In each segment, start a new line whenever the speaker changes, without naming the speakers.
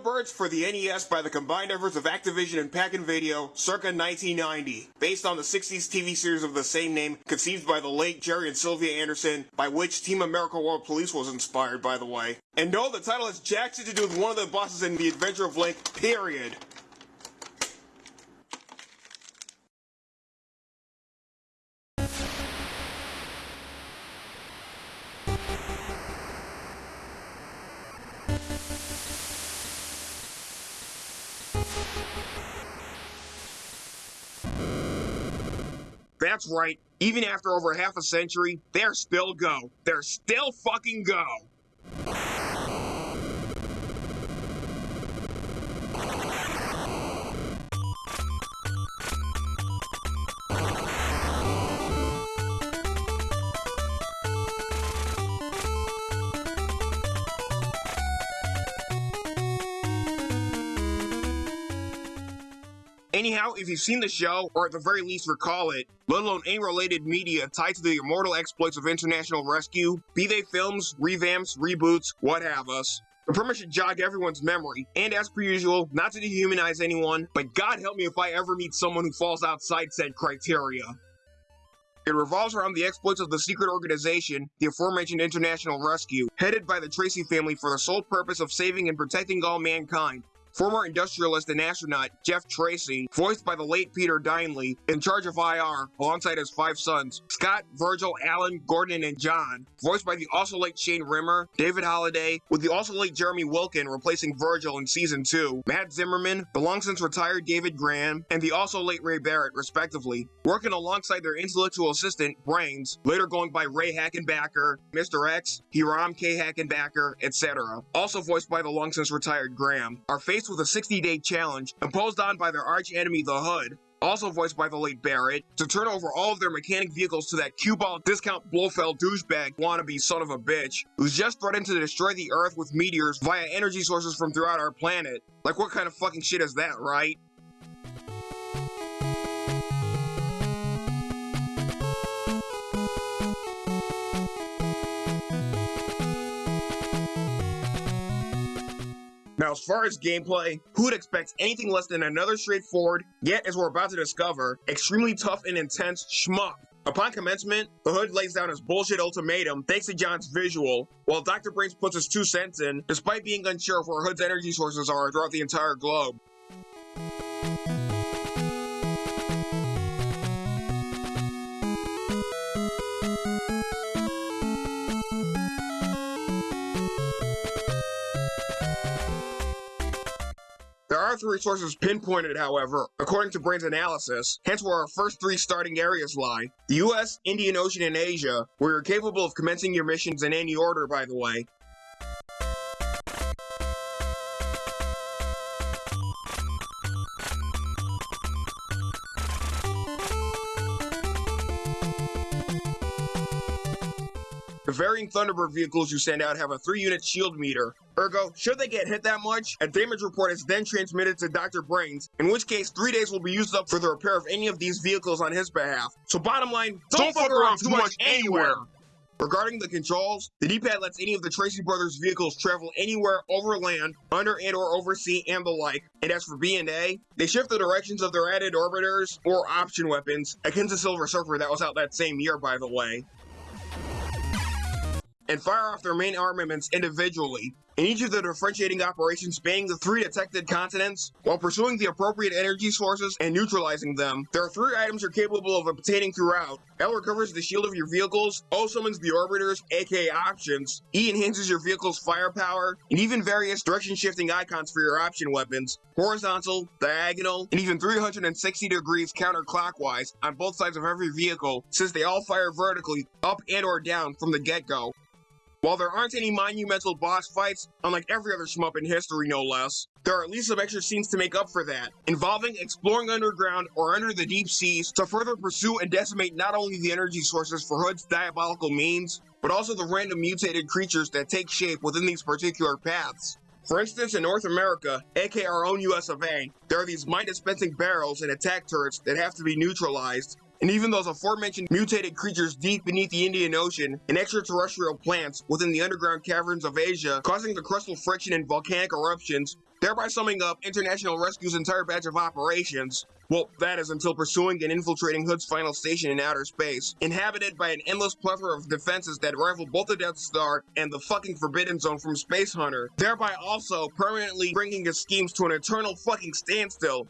Thunderbirds for the NES by the combined efforts of Activision and Pac Video circa 1990, based on the 60s TV series of the same name conceived by the late Jerry and Sylvia Anderson, by which Team America World Police was inspired, by the way. And no, the title has jack shit to do with one of the bosses in The Adventure of Link, period. That's right. Even after over half a century, they're still go. They're still fucking go. Anyhow, if you've seen the show, or at the very least recall it, let alone any related media tied to the immortal exploits of International Rescue, be they films, revamps, reboots, what have us, the premise should jog everyone's memory, and as per usual, not to dehumanize anyone, but God help me if I ever meet someone who falls outside said criteria. It revolves around the exploits of the secret organization, the aforementioned International Rescue, headed by the Tracy family for the sole purpose of saving and protecting all mankind, Former industrialist and astronaut Jeff Tracy, voiced by the late Peter Dineley, in charge of IR, alongside his five sons, Scott, Virgil, Alan, Gordon, and John, voiced by the also late Shane Rimmer, David Holliday, with the also late Jeremy Wilkin replacing Virgil in Season 2, Matt Zimmerman, the long since retired David Graham, and the also late Ray Barrett, respectively, working alongside their intellectual assistant, Brains, later going by Ray Hackenbacker, Mr. X, Hiram K. Hackenbacker, etc., also voiced by the long since retired Graham, are faced with a 60-day challenge imposed on by their arch enemy the Hood, also voiced by the late Barrett, to turn over all of their mechanic vehicles to that cue ball discount Blofeld douchebag wannabe son of a bitch, who's just threatened to destroy the Earth with meteors via energy sources from throughout our planet. Like what kind of fucking shit is that, right? Now, as far as gameplay, who would expect anything less than another straightforward, yet as we're about to discover, extremely tough and intense shmup Upon commencement, the Hood lays down his bullshit ultimatum thanks to John's visual, while Dr. Brains puts his two cents in, despite being unsure of where Hood's energy sources are throughout the entire globe. There are three sources pinpointed, however, according to Brain's analysis, hence where our first three starting areas lie. The US, Indian Ocean, and Asia, where you're capable of commencing your missions in any order, by the way. The varying Thunderbird vehicles you send out have a 3-unit shield meter. Ergo, should they get hit that much, a damage report is then transmitted to Dr. Brains, in which case 3 days will be used up for the repair of any of these vehicles on his behalf. So bottom line, don't, don't fuck around too much anywhere! Regarding the controls, the D-pad lets any of the Tracy brothers vehicles travel anywhere over land, under and or over sea and the like. And as for B&A, they shift the directions of their added orbiters or option weapons, akin to Silver Surfer that was out that same year by the way and fire off their main armaments individually, in each of the differentiating operations spanning the three detected continents, while pursuing the appropriate energy sources and neutralizing them. There are three items you're capable of obtaining throughout. L recovers the shield of your vehicles, O summons the orbiters, aka options, E enhances your vehicle's firepower, and even various direction shifting icons for your option weapons, horizontal, diagonal, and even 360 degrees counterclockwise on both sides of every vehicle, since they all fire vertically, up and or down from the get-go. While there aren't any monumental boss fights, unlike every other shmup in history no less, there are at least some extra scenes to make up for that, involving exploring underground or under the deep seas to further pursue and decimate not only the energy sources for Hood's diabolical means, but also the random mutated creatures that take shape within these particular paths. For instance, in North America, aka our own US of A, there are these mind dispensing barrels and attack turrets that have to be neutralized, And even those aforementioned mutated creatures deep beneath the Indian Ocean and extraterrestrial plants within the underground caverns of Asia, causing the crustal friction and volcanic eruptions, thereby summing up International Rescue's entire batch of operations. Well, that is until pursuing and infiltrating Hood's final station in outer space, inhabited by an endless plethora of defenses that rival both the Death Star and the fucking Forbidden Zone from Space Hunter, thereby also permanently bringing his schemes to an eternal fucking standstill.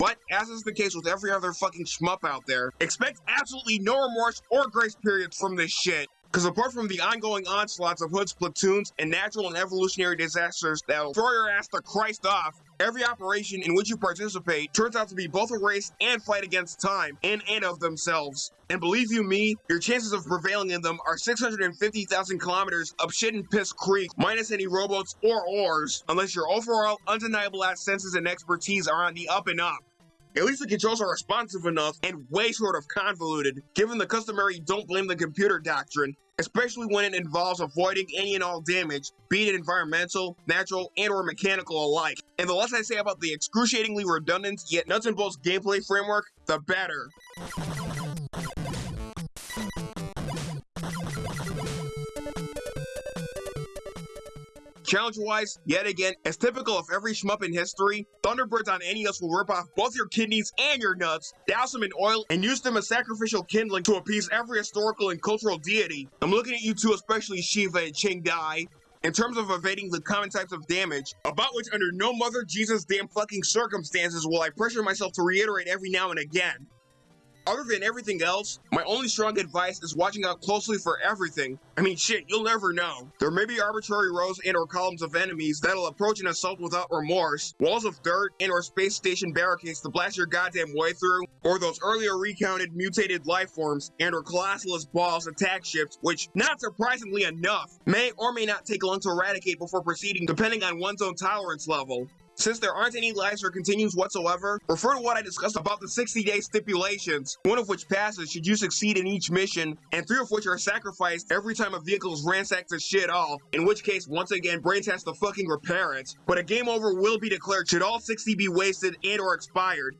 But, as is the case with every other fucking shmup out there, expect absolutely no remorse or grace periods from this shit. Because apart from the ongoing onslaughts of Hood's platoons and natural and evolutionary disasters that'll throw your ass to Christ off, every operation in which you participate turns out to be both a race and fight against time, in and of themselves. And believe you me, your chances of prevailing in them are 650,000 kilometers up shit and piss creek, minus any rowboats or oars, unless your overall undeniable ass senses and expertise are on the up and up. At least the controls are responsive enough and way short of convoluted, given the customary don't blame the computer doctrine, especially when it involves avoiding any and all damage, be it environmental, natural, and or mechanical alike. And the less I say about the excruciatingly redundant yet nuts and bolts gameplay framework, the better. Challenge-wise, yet again, as typical of every shmup in history, Thunderbirds on NES will rip off both your kidneys and your nuts, douse them in oil, and use them as sacrificial kindling to appease every historical and cultural deity. I'm looking at you two, especially Shiva and Ching Dai. In terms of evading the common types of damage, about which under no mother Jesus damn fucking circumstances will I pressure myself to reiterate every now and again. Other than everything else, my only strong advice is watching out closely for everything. I mean shit, you'll never know. There may be arbitrary rows and or columns of enemies that'll approach an assault without remorse, walls of dirt and or space station barricades to blast your goddamn way through, or those earlier recounted mutated life forms and or colossalus balls attack ships, which, not surprisingly enough, may or may not take long to eradicate before proceeding depending on one's own tolerance level. Since there aren't any lives or continues whatsoever, refer to what I discussed about the 60-day stipulations, one of which passes should you succeed in each mission, and three of which are sacrificed every time a vehicle is ransacked to shit all, in which case, once again, Brains has to fucking repair it. But a game over will be declared should all 60 be wasted and or expired.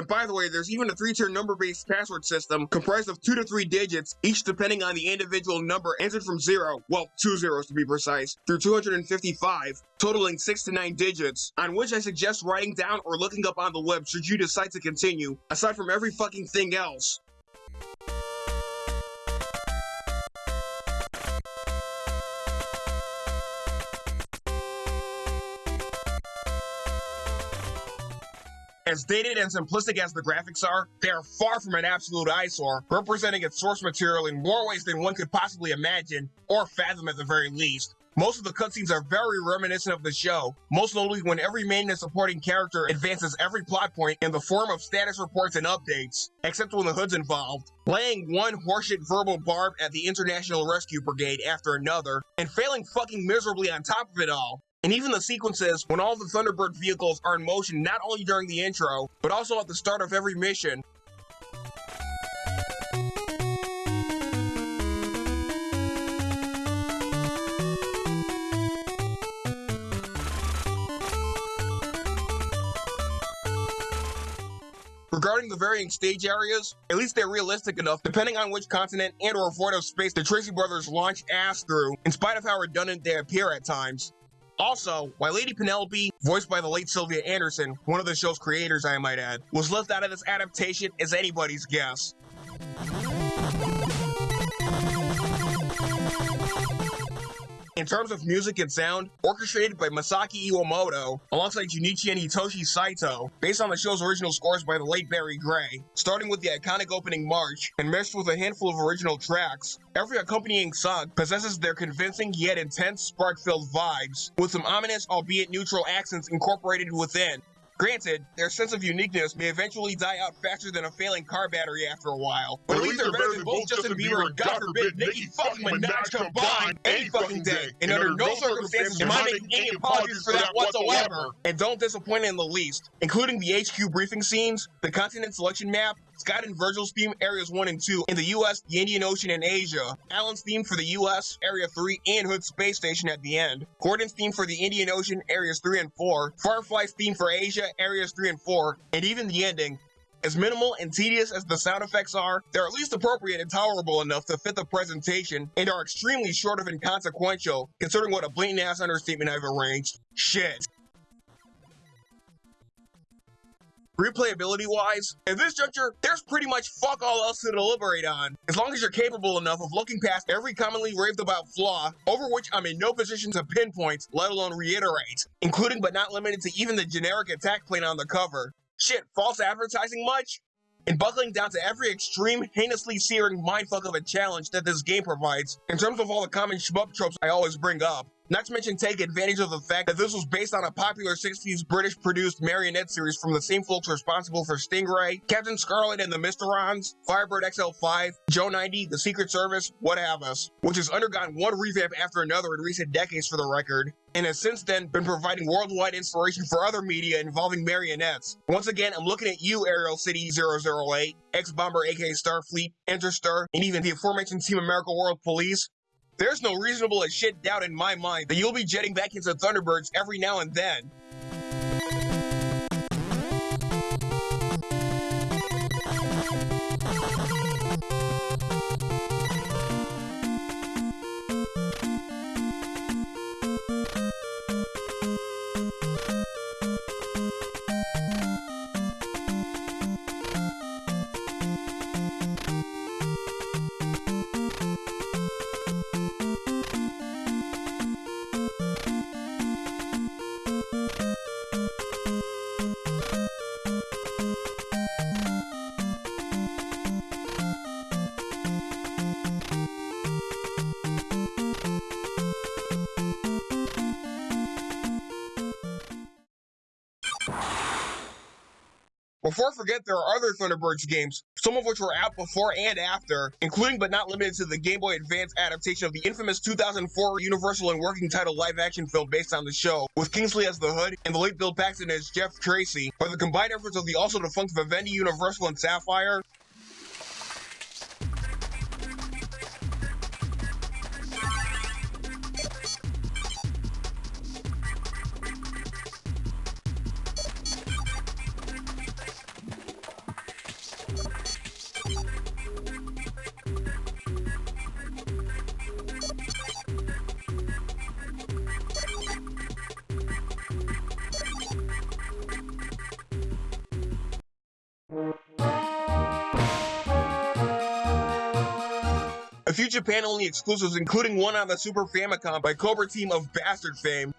And by the way, there's even a three-tier number-based password system comprised of two to three digits, each depending on the individual number entered from zero, well, two zeros to be precise, through 255, totaling six to nine digits, on which I suggest writing down or looking up on the web should you decide to continue, aside from every fucking thing else. As dated and simplistic as the graphics are, they are far from an absolute eyesore, representing its source material in more ways than one could possibly imagine, or fathom at the very least. Most of the cutscenes are very reminiscent of the show, most notably when every main and supporting character advances every plot point in the form of status reports and updates, except when the Hood's involved, laying one horseshit verbal barb at the International Rescue Brigade after another, and failing fucking miserably on top of it all. And even the sequences when all the Thunderbird vehicles are in motion not only during the intro, but also at the start of every mission. Regarding the varying stage areas, at least they're realistic enough depending on which continent and or void of space the Tracy brothers launch ass through, in spite of how redundant they appear at times. Also, why Lady Penelope, voiced by the late Sylvia Anderson, one of the show's creators I might add, was left out of this adaptation is anybody's guess. In terms of music and sound, orchestrated by Masaki Iwamoto, alongside Junichi and Hitoshi Saito, based on the show's original scores by the late Barry Gray, starting with the iconic opening march, and meshed with a handful of original tracks, every accompanying song possesses their convincing yet intense spark-filled vibes, with some ominous albeit neutral accents incorporated within, Granted, their sense of uniqueness may eventually die out faster than a failing car battery after a while, but at least they're better than both Justin Bieber and God forbid Nicki fucking Minaj combined any fucking day. And under no circumstances am I making any apologies for that whatsoever. And don't disappoint in the least, including the HQ briefing scenes, the continent selection map, Scott and Virgil's theme Areas 1 and 2 in the US, the Indian Ocean, and Asia. Alan's theme for the US, Area 3, and Hood Space Station at the end. Gordon's theme for the Indian Ocean, Areas 3 and 4. Firefly's theme for Asia, Areas 3 and 4. And even the ending, as minimal and tedious as the sound effects are, they're at least appropriate and tolerable enough to fit the presentation and are extremely short of inconsequential, considering what a blatant ass understatement I've arranged. Shit. Replayability wise, at this juncture, there's pretty much fuck all else to deliberate on. As long as you're capable enough of looking past every commonly raved about flaw, over which I'm in no position to pinpoint, let alone reiterate, including but not limited to even the generic attack plane on the cover. Shit, false advertising much? And buckling down to every extreme, heinously searing mindfuck of a challenge that this game provides, in terms of all the common shmup tropes I always bring up. Not to mention take advantage of the fact that this was based on a popular 60s British produced marionette series from the same folks responsible for Stingray, Captain Scarlet and the Mysterons, Fireball XL5, Joe 90, the Secret Service, what have us, which has undergone one revamp after another in recent decades for the record, and has since then been providing worldwide inspiration for other media involving marionettes. Once again, I'm looking at you, Aerial City 008, X-Bomber aka Starfleet, Interstar, and even the aforementioned Team America World Police, there's no reasonable as shit doubt in my mind that you'll be jetting back into Thunderbirds every now and then. Before I forget, there are other Thunderbirds games, some of which were out before and after, including but not limited to the Game Boy Advance adaptation of the infamous 2004 Universal and working title live-action film based on the show, with Kingsley as the Hood and the late Bill Paxton as Jeff Tracy, by the combined efforts of the also defunct Vivendi Universal and Sapphire, few Japan-only exclusives, including one on the Super Famicom by Cobra Team of Bastard fame.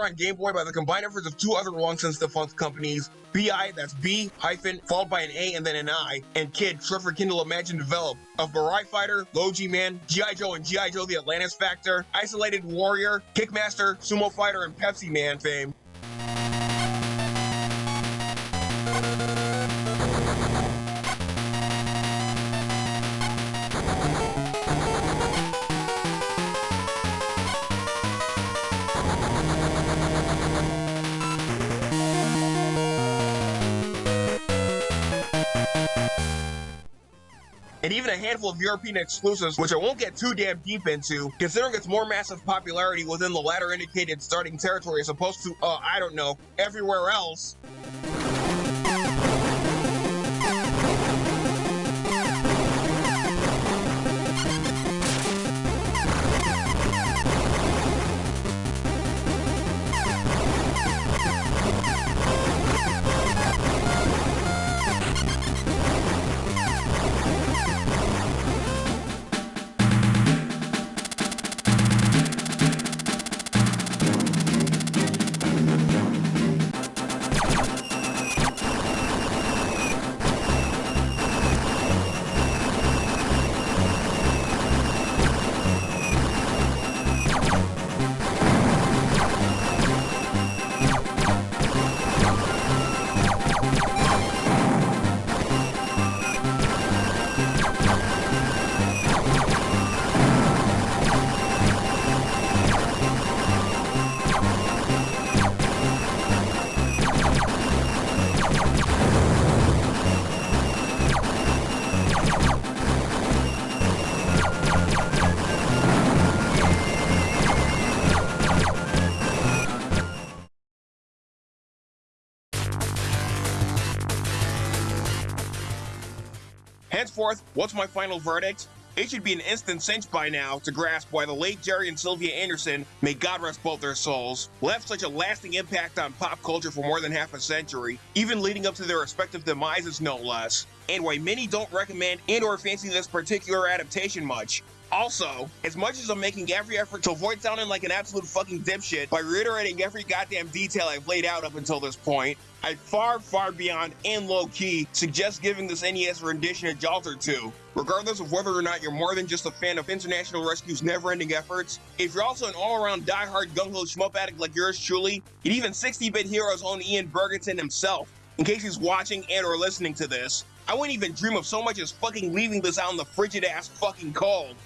On Game Boy by the combined efforts of two other long since defunct companies, BI, that's B hyphen, followed by an A and then an I, and Kid, for Kindle Imagine Develop, of Burai Fighter, Low G Man, G.I. Joe and G.I. Joe The Atlantis Factor, Isolated Warrior, Kickmaster, Sumo Fighter, and Pepsi Man fame. Handful of European exclusives, which I won't get too damn deep into, considering its more massive popularity within the latter indicated starting territory as opposed to, uh, I don't know, everywhere else. Henceforth, what's my final verdict? It should be an instant cinch by now to grasp why the late Jerry and Sylvia Anderson, may God rest both their souls, left such a lasting impact on pop culture for more than half a century, even leading up to their respective demises no less, and why many don't recommend and or fancy this particular adaptation much. Also, as much as I'm making every effort to avoid sounding like an absolute fucking dipshit by reiterating every goddamn detail I've laid out up until this point, I far, far beyond and low key suggest giving this NES rendition a jolt or two. Regardless of whether or not you're more than just a fan of International Rescue's never ending efforts, if you're also an all around die-hard gung ho shmup addict like yours truly, and even 60 bit Heroes own Ian Berginton himself, in case he's watching and or listening to this, I wouldn't even dream of so much as fucking leaving this out in the frigid ass fucking cold.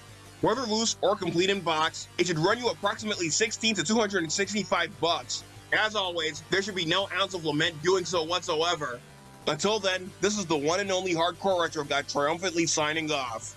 Whether loose or complete in box, it should run you approximately 16 to 265 bucks. As always, there should be no ounce of lament doing so whatsoever. Until then, this is the one and only Hardcore Retro Guy triumphantly signing off.